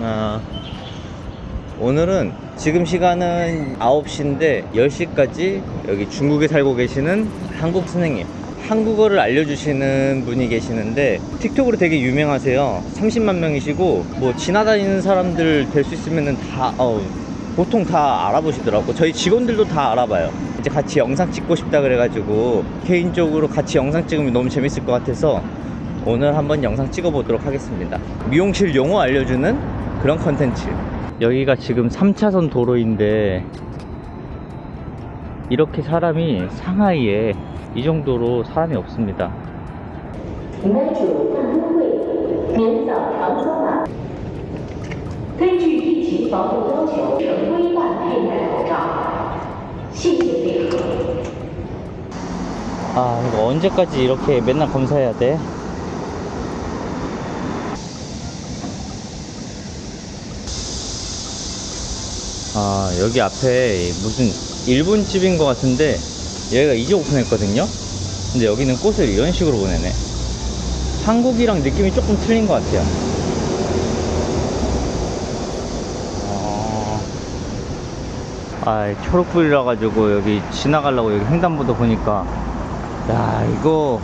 아, 오늘은 지금 시간은 9시인데 10시까지 여기 중국에 살고 계시는 한국 선생님 한국어를 알려주시는 분이 계시는데 틱톡으로 되게 유명하세요. 30만 명이시고 뭐 지나다니는 사람들 될 수 있으면 다 어, 보통 다 알아보시더라고. 저희 직원들도 다 알아봐요. 이제 같이 영상 찍고 싶다 그래가지고 개인적으로 같이 영상 찍으면 너무 재밌을 것 같아서 오늘 한번 영상 찍어 보도록 하겠습니다. 미용실 용어 알려주는 그런 컨텐츠 여기가 지금 3차선 도로인데 이렇게 사람이 상하이에 이 정도로 사람이 없습니다 아 이거 언제까지 이렇게 맨날 검사해야 돼? 아 여기 앞에 무슨 일본 집인 것 같은데 여기가 이제 오픈했거든요? 근데 여기는 꽃을 이런 식으로 보내네. 한국이랑 느낌이 조금 틀린 것 같아요. 아, 아 초록불이라 가지고 여기 지나가려고 여기 횡단보도 보니까. 야 이거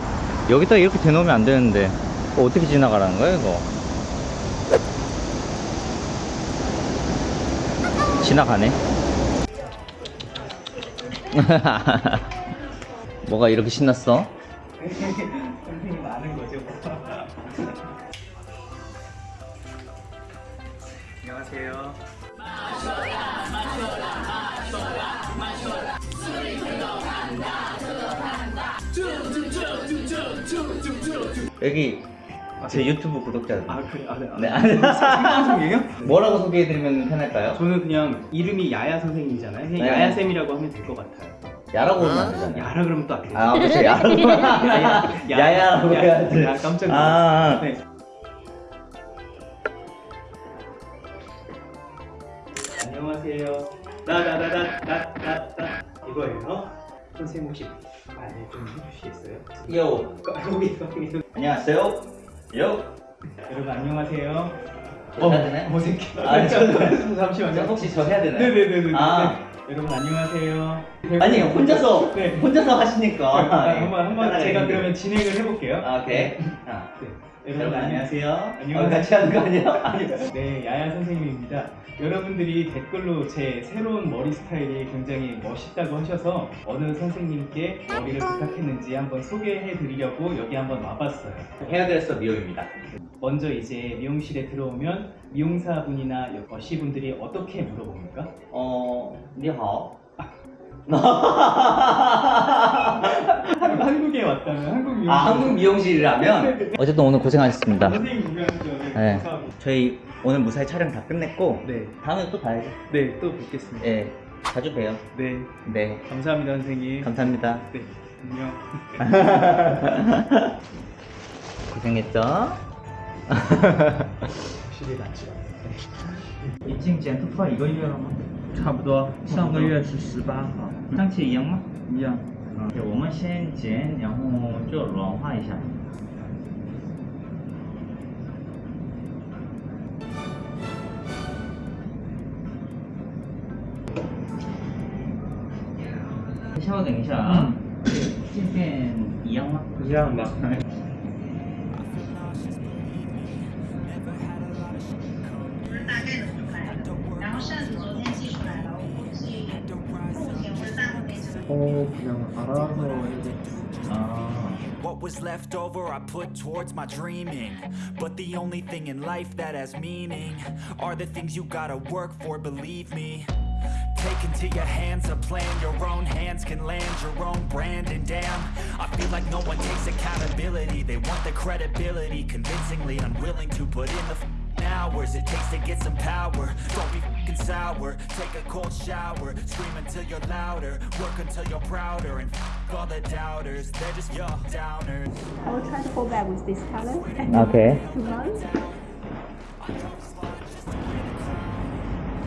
여기다 이렇게 대놓으면 안 되는데. 어, 어떻게 지나가라는 거야 이거 지나가네 뭐가 이렇게 신났어? 아는 거죠? 안녕하세요. 여기 제 유튜브 구독자들 아 그래 아 네. 네. 아, 생방송이에요? 뭐라고 소개해드리면 편할까요? 저는 그냥 이름이 야야 선생님이잖아요. 그냥 네. 야야 쌤이라고 하면 될 것 같아요. 야라고 하면 안 되잖아요 야라 그러면 또안 되죠. 아 그쵸 야라고 야야, 야야라고 야, 해야지 야, 깜짝 아, 놀랐어요. 아. 네. 안녕하세요. 나나나나나나 이거예요. 선생님 혹시 말을 좀 해주시겠어요? 요 거기 거기 안녕하세요 요 여러분 안녕하세요. 저 해야 되나요? 어색해. 아, 저- 잠시만요. 혹시 저 해야 되나요? 네네네네. 아. 네. 여러분 안녕하세요. 아니 혼자서 네. 혼자서 하시니까 아, 한번 한번 편하게 제가. 그러면 진행을 해볼게요. 아 오케이 아, 네. 여러분 안녕하세요 안녕하세요. 어, 같이 하는 거 아니야? 아니 네, 야야 선생님입니다. 여러분들이 댓글로 제 새로운 머리 스타일이 굉장히 멋있다고 하셔서 어느 선생님께 머리를 부탁했는지 한번 소개해 드리려고 여기 한번 와봤어요. 헤어드레서 미용입니다 먼저 이제 미용실에 들어오면 미용사분이나 여시분들이 어떻게 물어봅니까? 어 니하오 한- 한국에 왔다면 한국 미용실 아 한국 미용실이라면 어쨌든 오늘 고생하셨습니다 선생님 유명하죠. 네. 네. 감사합니다. 저희 오늘 무사히 촬영 다 끝냈고 네, 다음에 또 봐야죠 네, 또 뵙겠습니다. 예 자주 봬요 네, 네 감사합니다, 선생님. 감사합니다 네, 안녕. 고생했죠? 확실히 낫지 않네. 已经剪头发一个月了吗？差不多，上个月是十八号，上期一样吗？一样。 嗯，我们先剪，然后就软化一下。稍微等一下啊，镜片一样吗？一样的。Oh. What was left over I put towards my dreaming. But the only thing in life that has meaning Are the things you gotta work for, believe me. Take into your hands a plan Your own hands can land your own brand. And damn, I feel like no one takes accountability. They want the credibility Convincingly unwilling to put in the hours It takes to get some power. Don't be fing sour. Take a cold shower, scream until you're louder, work until you're prouder, and f- all the doubters. They're just your downers. I will try to go back with this color. okay,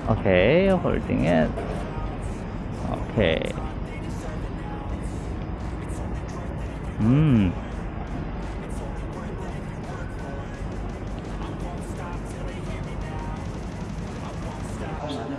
okay, holding it. Okay. 음.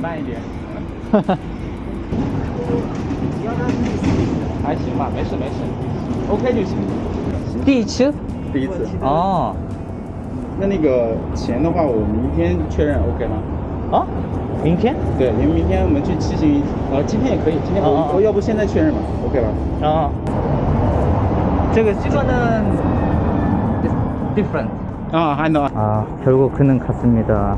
慢一点。还行吧，没事没事，OK 就行。第一次第一次。哦那那个钱的话，我明天确认 OK 吗？哦明天对，因为明天我们去骑行，呃，今天也可以，今天我、哦哦我要不现在确认吧，OK 吧？ 어. 저거 이거는 different. 아, I know. 아, 결국 그는 갔습니다.